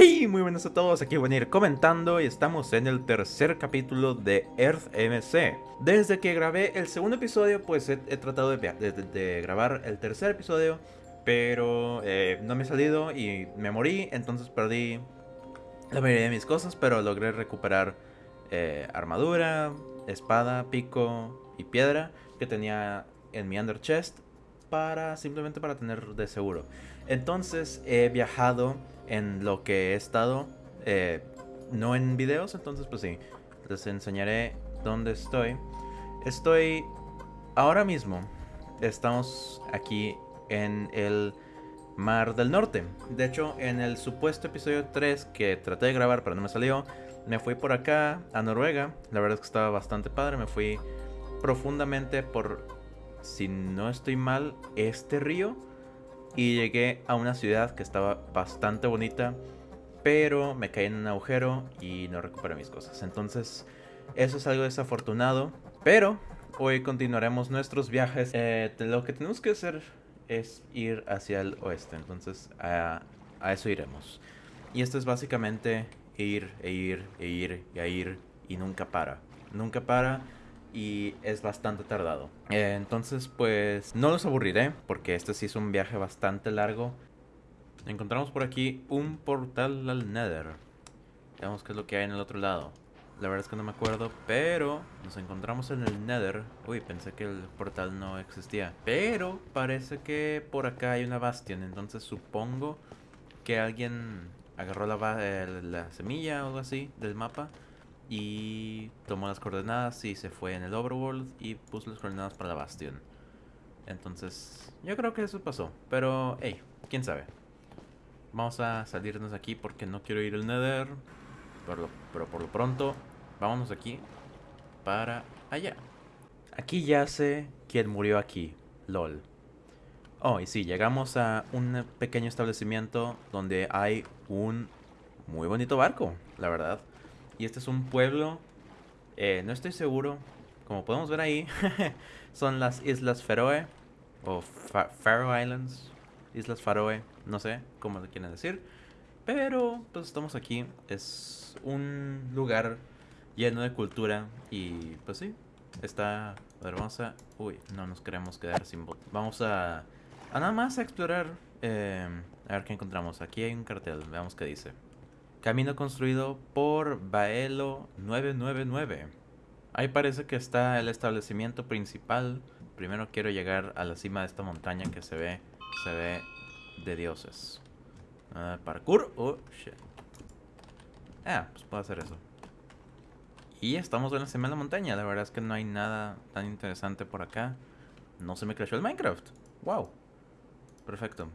Hey, muy buenas a todos, aquí voy a comentando y estamos en el tercer capítulo de Earth MC. Desde que grabé el segundo episodio, pues he, tratado de, grabar el tercer episodio, pero eh, no me ha salido y me morí, entonces perdí la mayoría de mis cosas, pero logré recuperar eh, armadura, espada, pico y piedra que tenía en mi under chest para simplemente para tener de seguro. Entonces he viajado en lo que he estado, eh, no en videos, entonces pues sí, les enseñaré dónde estoy. Estoy ahora mismo, estamos aquí en el Mar del Norte. De hecho, en el supuesto episodio 3 que traté de grabar pero no me salió, me fui por acá a Noruega. La verdad es que estaba bastante padre, me fui profundamente por, si no estoy mal, este río y llegué a una ciudad que estaba bastante bonita, pero me caí en un agujero y no recuperé mis cosas. Entonces, eso es algo desafortunado, pero hoy continuaremos nuestros viajes. Eh, lo que tenemos que hacer es ir hacia el oeste, entonces a, a eso iremos. Y esto es básicamente ir e ir e ir y a ir y nunca para. Nunca para y es bastante tardado. Eh, entonces, pues no los aburriré porque este sí es un viaje bastante largo. Encontramos por aquí un portal al Nether. Veamos qué es lo que hay en el otro lado. La verdad es que no me acuerdo, pero nos encontramos en el Nether. Uy, pensé que el portal no existía. Pero parece que por acá hay una bastion, entonces supongo que alguien agarró la, la semilla o algo así del mapa y tomó las coordenadas y se fue en el overworld y puso las coordenadas para la Bastion. Entonces, yo creo que eso pasó. Pero, hey, quién sabe. Vamos a salirnos aquí porque no quiero ir al Nether. Pero, por lo pronto, vámonos aquí para allá. Aquí yace quien murió aquí, LOL. Oh, y sí, llegamos a un pequeño establecimiento donde hay un muy bonito barco, la verdad. Y este es un pueblo, eh, no estoy seguro, como podemos ver ahí, son las Islas Feroe, o Faroe Islands, Islas Faroe, no sé cómo le quieren decir. Pero pues estamos aquí, es un lugar lleno de cultura y pues sí, está... A ver, vamos a... Uy, no nos queremos quedar sin bot. Vamos a... A nada más a explorar... Eh, a ver qué encontramos. Aquí hay un cartel, veamos qué dice. Camino construido por Baelo 999. Ahí parece que está el establecimiento principal. Primero quiero llegar a la cima de esta montaña que se ve, se ve de dioses. Uh, parkour. Oh, shit. Ah, pues puedo hacer eso. Y estamos en la cima de la montaña. La verdad es que no hay nada tan interesante por acá. No se me crashó el Minecraft. Wow. Perfecto.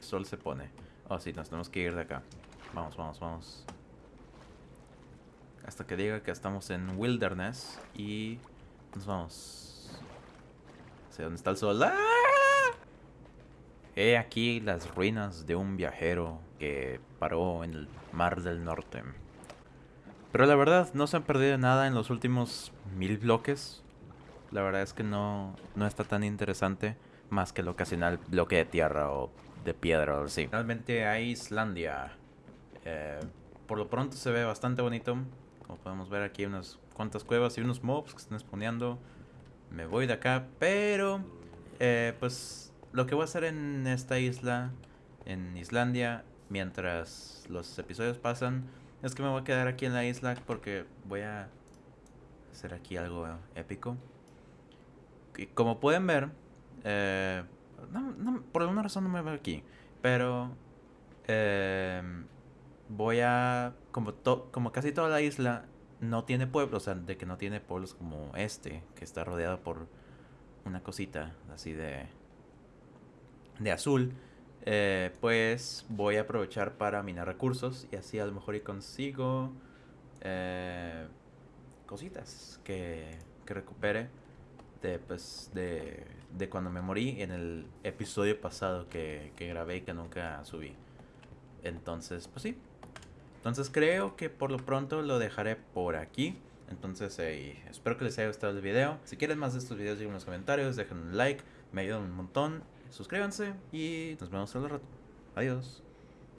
sol se pone. Oh, sí, nos tenemos que ir de acá. Vamos, vamos, vamos. Hasta que diga que estamos en Wilderness. Y nos vamos. ¿Hacia dónde está el sol? ¡Ah! He aquí las ruinas de un viajero que paró en el Mar del Norte. Pero la verdad, no se han perdido nada en los últimos mil bloques. La verdad es que no, no está tan interesante. Más que el ocasional bloque de tierra o de piedra o así. Realmente a Islandia. Eh, por lo pronto se ve bastante bonito. Como podemos ver aquí unas cuantas cuevas y unos mobs que están exponiendo. Me voy de acá, pero eh, pues lo que voy a hacer en esta isla, en Islandia, mientras los episodios pasan, es que me voy a quedar aquí en la isla porque voy a hacer aquí algo épico. Y como pueden ver, eh, por alguna razón no me veo aquí, pero voy a, como, como casi toda la isla no tiene pueblos, o sea, de que no tiene pueblos como este, que está rodeado por una cosita así de, de azul, eh, pues voy a aprovechar para minar recursos y así a lo mejor y consigo eh, cositas que, que recupere de, pues, de, de cuando me morí en el episodio pasado que, que grabé y que nunca subí. Entonces, pues sí, entonces creo que por lo pronto lo dejaré por aquí. Entonces eh, espero que les haya gustado el video. Si quieren más de estos videos, en los comentarios, dejen un like, me ayudan un montón. Suscríbanse y nos vemos al rato. Adiós.